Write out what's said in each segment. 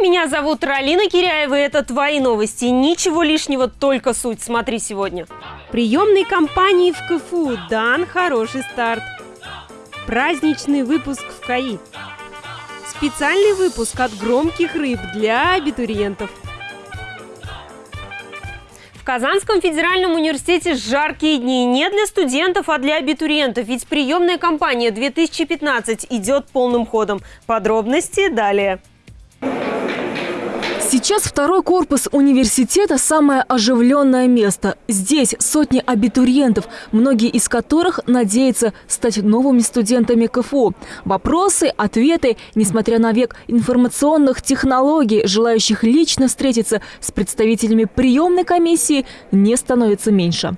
Меня зовут Ралина Киряева, и это «Твои новости». Ничего лишнего, только суть. Смотри сегодня. Приемной кампании в КФУ дан хороший старт. Праздничный выпуск в КАИ. Специальный выпуск от громких рыб для абитуриентов. В Казанском федеральном университете жаркие дни не для студентов, а для абитуриентов. Ведь приемная кампания 2015 идет полным ходом. Подробности далее. Сейчас второй корпус университета – самое оживленное место. Здесь сотни абитуриентов, многие из которых надеются стать новыми студентами КФУ. Вопросы, ответы, несмотря на век информационных технологий, желающих лично встретиться с представителями приемной комиссии, не становится меньше.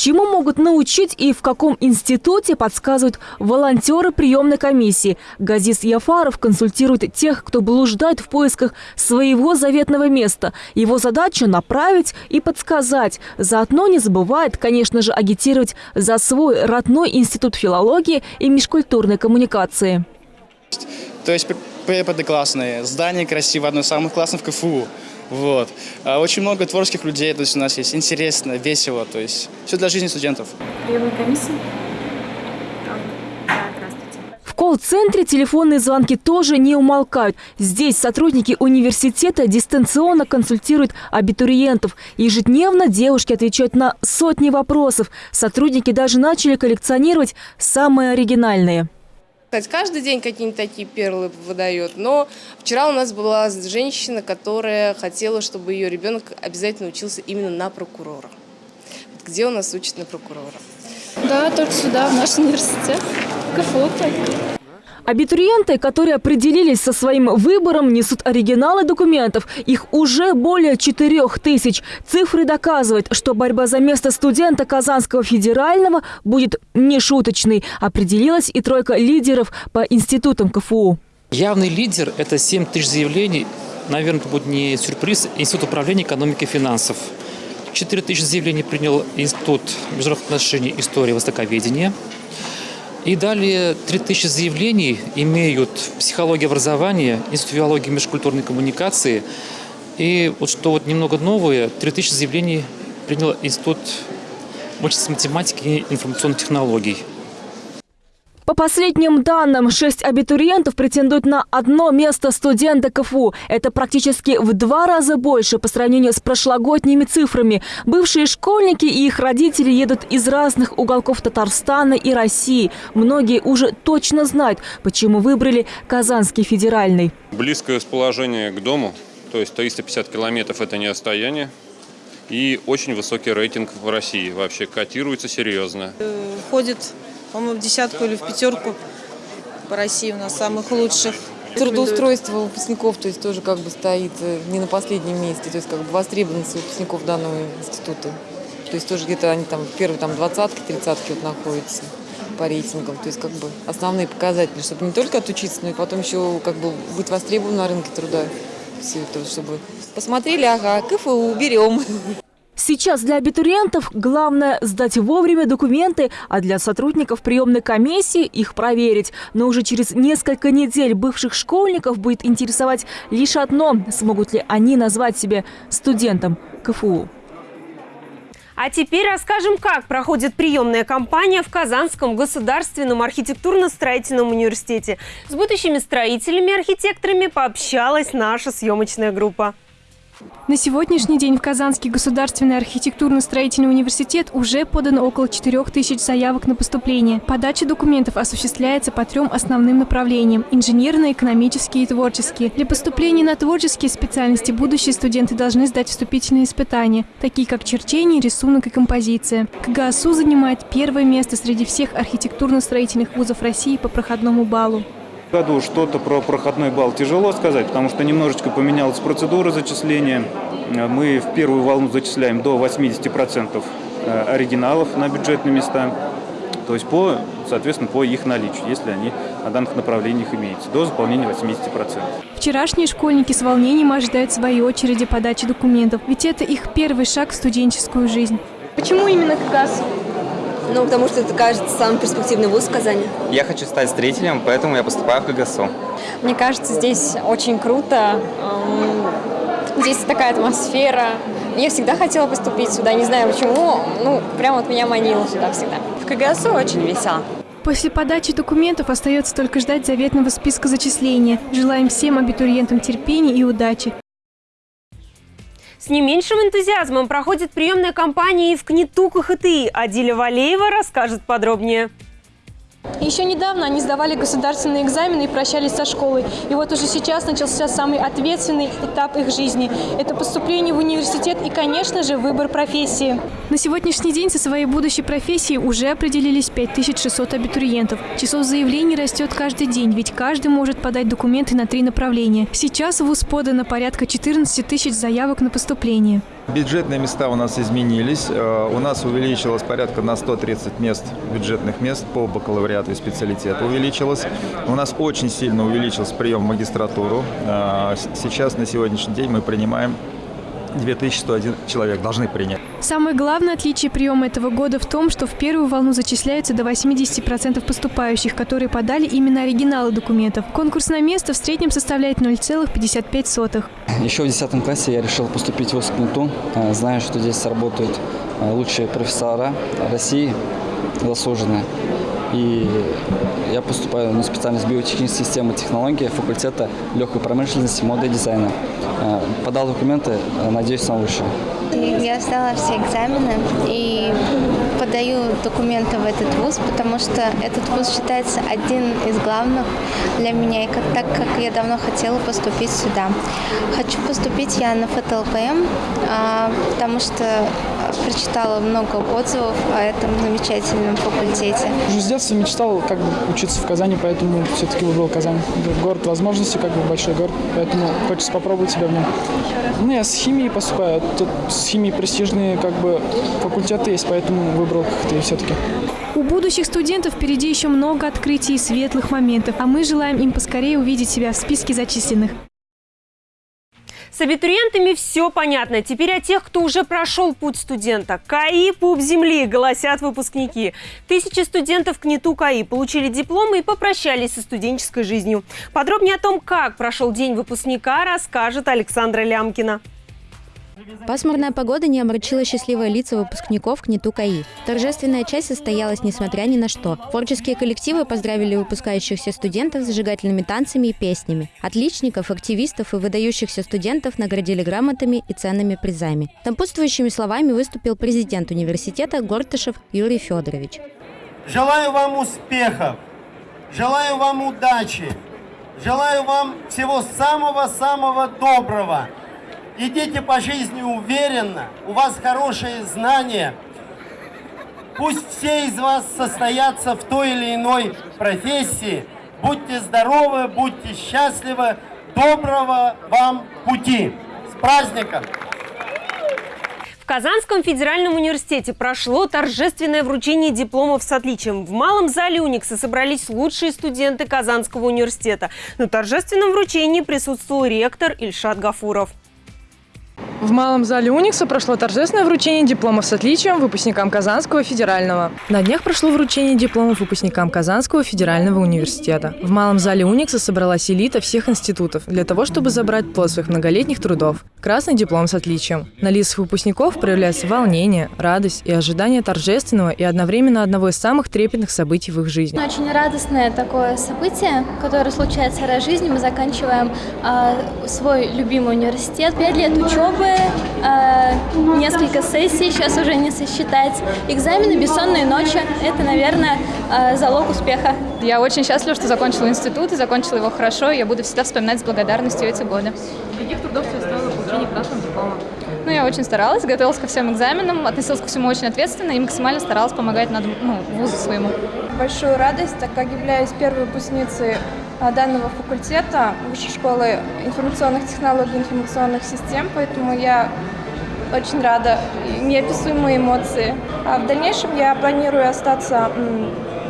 Чему могут научить и в каком институте подсказывают волонтеры приемной комиссии. Газис Яфаров консультирует тех, кто блуждает в поисках своего заветного места. Его задача – направить и подсказать. Заодно не забывает, конечно же, агитировать за свой родной институт филологии и межкультурной коммуникации. То есть преподы классные, здание красивое, одно из самых классных в КФУ. Вот. А очень много творческих людей, то есть у нас есть интересно, весело, то есть все для жизни студентов. Приемная комиссия? В колл-центре телефонные звонки тоже не умолкают. Здесь сотрудники университета дистанционно консультируют абитуриентов. Ежедневно девушки отвечают на сотни вопросов. Сотрудники даже начали коллекционировать самые оригинальные. Каждый день какие-нибудь такие перлы выдает. Но вчера у нас была женщина, которая хотела, чтобы ее ребенок обязательно учился именно на прокурора. Где у нас учат на прокурора? Да, только сюда, в наш университет. КФУ пойду. Абитуриенты, которые определились со своим выбором, несут оригиналы документов. Их уже более четырех тысяч. Цифры доказывают, что борьба за место студента Казанского федерального будет нешуточной. Определилась и тройка лидеров по институтам КФУ. Явный лидер – это 7 тысяч заявлений. Наверное, это будет не сюрприз. Институт управления экономики и финансов. 4 тысячи заявлений принял Институт международных отношений, истории, востоковедения – и далее 3000 заявлений имеют психология образования, институт филологии и межкультурной коммуникации. И вот что вот немного новое, 3000 заявлений принял Институт математики и информационных технологий. По последним данным, шесть абитуриентов претендуют на одно место студента КФУ. Это практически в два раза больше по сравнению с прошлогодними цифрами. Бывшие школьники и их родители едут из разных уголков Татарстана и России. Многие уже точно знают, почему выбрали Казанский федеральный. Близкое расположение к дому, то есть 350 километров – это не расстояние. И очень высокий рейтинг в России. Вообще котируется серьезно. Ходит по-моему, в десятку или в пятерку по России у нас самых лучших. Трудоустройство выпускников, то есть тоже как бы стоит э, не на последнем месте, то есть как бы востребованность выпускников данного института. То есть тоже где-то они там первые там двадцатки, тридцатки вот находятся по рейтингам. То есть как бы основные показатели, чтобы не только отучиться, но и потом еще как бы быть востребованным на рынке труда. Все это, чтобы посмотрели, ага, КФУ берем. Сейчас для абитуриентов главное сдать вовремя документы, а для сотрудников приемной комиссии их проверить. Но уже через несколько недель бывших школьников будет интересовать лишь одно – смогут ли они назвать себя студентом КФУ. А теперь расскажем, как проходит приемная кампания в Казанском государственном архитектурно-строительном университете. С будущими строителями и архитекторами пообщалась наша съемочная группа. На сегодняшний день в Казанский государственный архитектурно-строительный университет уже подано около 4 тысяч заявок на поступление. Подача документов осуществляется по трем основным направлениям – инженерные, экономические и творческие. Для поступления на творческие специальности будущие студенты должны сдать вступительные испытания, такие как черчение, рисунок и композиция. КГАСУ занимает первое место среди всех архитектурно-строительных вузов России по проходному баллу году что-то про проходной балл тяжело сказать, потому что немножечко поменялась процедура зачисления. Мы в первую волну зачисляем до 80% э, оригиналов на бюджетные места, то есть по, соответственно, по их наличию, если они на данных направлениях имеются, до заполнения 80%. Вчерашние школьники с волнением ожидают своей очереди подачи документов, ведь это их первый шаг в студенческую жизнь. Почему именно КГАС? Ну, потому что это, кажется, самый перспективный вуз в Казани. Я хочу стать строителем, поэтому я поступаю в КГСУ. Мне кажется, здесь очень круто. Здесь такая атмосфера. Я всегда хотела поступить сюда, не знаю почему. Ну, прям вот меня манило сюда всегда. В КГСУ очень весело. После подачи документов остается только ждать заветного списка зачисления. Желаем всем абитуриентам терпения и удачи. С не меньшим энтузиазмом проходит приемная кампания и в КНИТУ КХТИ. Адиля Валеева расскажет подробнее. Еще недавно они сдавали государственные экзамены и прощались со школой. И вот уже сейчас начался самый ответственный этап их жизни. Это поступление в университет и, конечно же, выбор профессии. На сегодняшний день со своей будущей профессией уже определились 5600 абитуриентов. Число заявлений растет каждый день, ведь каждый может подать документы на три направления. Сейчас в ВУЗ подано порядка 14 тысяч заявок на поступление. Бюджетные места у нас изменились. Э, у нас увеличилось порядка на 130 мест, бюджетных мест по бакалавриату и специалитету увеличилось. У нас очень сильно увеличился прием в магистратуру. Э, сейчас, на сегодняшний день, мы принимаем 2101 человек должны принять. Самое главное отличие приема этого года в том, что в первую волну зачисляются до 80% поступающих, которые подали именно оригиналы документов. Конкурс на место в среднем составляет 0,55. Еще в 10 классе я решил поступить в ВУЗ-КНИТУ. Э, знаю, что здесь работают э, лучшие профессора России, заслуженные. И я поступаю на специальность биотехнической системы технологии факультета легкой промышленности, моды и дизайна. Э, подал документы, э, надеюсь на лучшее. Я сдала все экзамены и подаю документы в этот вуз, потому что этот вуз считается один из главных для меня, и как, так как я давно хотела поступить сюда. Хочу поступить я на ФТЛПМ, а, потому что прочитала много отзывов о этом замечательном факультете. Уже с детства мечтал как бы учиться в Казани, поэтому все-таки выбрал Казань. Город возможностей, как бы большой город, поэтому хочется попробовать себя в нем. Ну, я с химией поступаю, тут с химией престижные как бы факультеты есть, поэтому выбрал КХТ все-таки. У будущих студентов впереди еще много открытий и светлых моментов, а мы желаем им поскорее увидеть себя в списке зачисленных. С абитуриентами все понятно. Теперь о тех, кто уже прошел путь студента. КАИ – пуп земли, голосят выпускники. Тысячи студентов КНИТУ КАИ получили дипломы и попрощались со студенческой жизнью. Подробнее о том, как прошел день выпускника, расскажет Александра Лямкина. Пасмурная погода не омрачила счастливые лица выпускников КНИТУ КАИ. Торжественная часть состоялась несмотря ни на что. Творческие коллективы поздравили выпускающихся студентов с зажигательными танцами и песнями. Отличников, активистов и выдающихся студентов наградили грамотами и ценными призами. Тампутствующими словами выступил президент университета Гортышев Юрий Федорович. Желаю вам успехов, желаю вам удачи, желаю вам всего самого-самого доброго – идите по жизни уверенно, у вас хорошие знания. Пусть все из вас состоятся в той или иной профессии. Будьте здоровы, будьте счастливы. Доброго вам пути. С праздником! В Казанском федеральном университете прошло торжественное вручение дипломов с отличием. В малом зале Уникса собрались лучшие студенты Казанского университета. На торжественном вручении присутствовал ректор Ильшат Гафуров. В Малом зале Уникса прошло торжественное вручение дипломов с отличием выпускникам Казанского федерального. На днях прошло вручение дипломов выпускникам Казанского федерального университета. В Малом зале Уникса собралась элита всех институтов для того, чтобы забрать плод своих многолетних трудов – красный диплом с отличием. На лицах выпускников проявляется волнение, радость и ожидание торжественного и одновременно одного из самых трепетных событий в их жизни. Очень радостное такое событие, которое случается раз в жизни. Мы заканчиваем э, свой любимый университет. Пять лет учебы, э, несколько сессий, сейчас уже не сосчитать. Экзамены, бессонные ночи – это, наверное, э, залог успеха. Я очень счастлива, что закончила институт и закончила его хорошо. Я буду всегда вспоминать с благодарностью эти годы. Каких трудов тебе стоило получение красного диплома? Ну, я очень старалась, готовилась ко всем экзаменам, относилась ко всему очень ответственно и максимально старалась помогать над, ну, вузу своему. Большую радость, так как являюсь первой выпускницей данного факультета Высшей школы информационных технологий информационных систем, поэтому я очень рада, неописуемые эмоции. А в дальнейшем я планирую остаться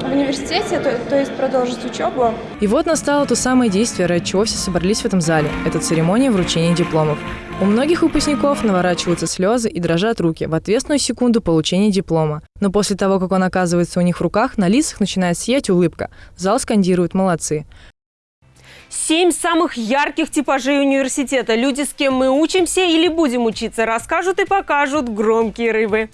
в университете, то, то есть продолжить учебу. И вот настало то самое действие, ради чего все собрались в этом зале. Это церемония вручения дипломов. У многих выпускников наворачиваются слезы и дрожат руки в ответственную секунду получения диплома. Но после того, как он оказывается у них в руках, на лицах начинает сиять улыбка. Зал скандирует «молодцы». Семь самых ярких типажей университета. Люди, с кем мы учимся или будем учиться, расскажут и покажут громкие рыбы.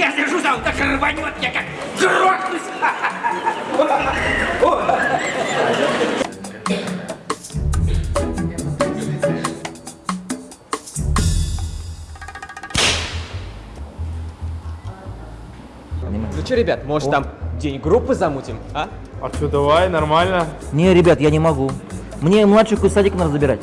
Я держу за так рванет, я как грохнусь. Ну что, ребят, может там день группы замутим, а? А что, давай, нормально. Не, ребят, я не могу. Мне младших из садика надо забирать.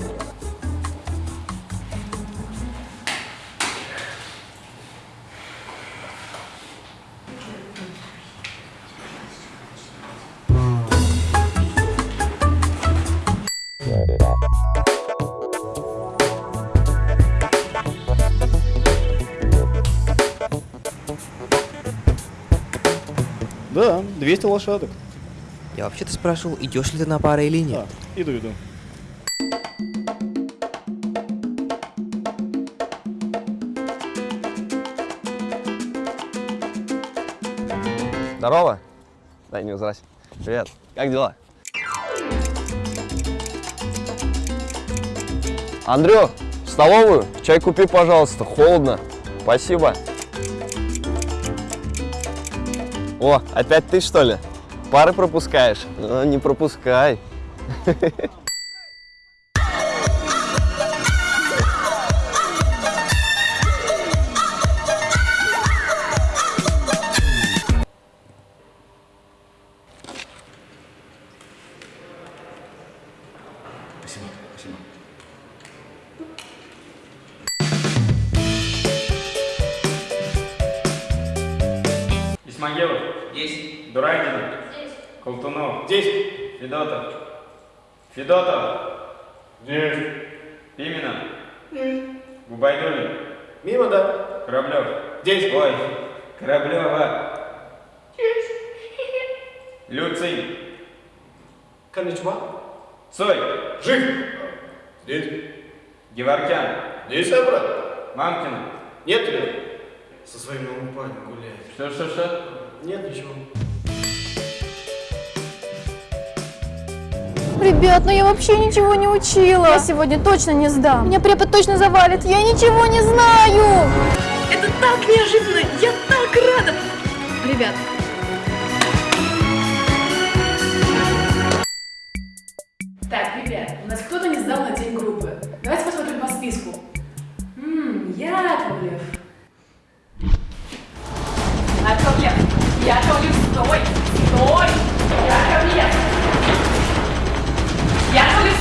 Да, 200 лошадок. Я вообще-то спрашивал, идешь ли ты на пары или нет. Иду, иду. Здорово. Дай не здрасте. Привет. Как дела? Андрю, в столовую? Чай купи, пожалуйста. Холодно. Спасибо. О, опять ты, что ли? Пары пропускаешь? Ну, не пропускай. Исмагилов. Здесь. Дурагина. Здесь. Колтунов. Здесь. Федотов. Федотов. Здесь. Пименов. Здесь. Губайдулин. Мимо, да. Кораблев. Здесь. Ой, Кораблева. Здесь. Люций. Коничма. Цой. Жив. Здесь. Геворкян. Здесь, брат? Мамкина. Нет, ребят. Со своим новым парнем гуляет. Что, что, что? Нет, ничего. Ребят, ну я вообще ничего не учила. Я сегодня точно не сдам. Меня препод точно завалит. Я ничего не знаю. Это так неожиданно! Я так рада! Ребят,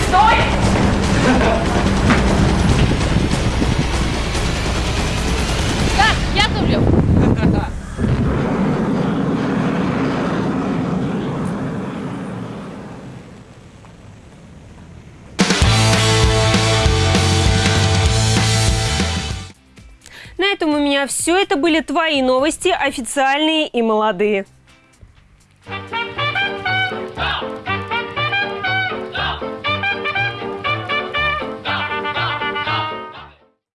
стой! Так, Яковлев! На этом у меня все. Это были твои новости, официальные и молодые.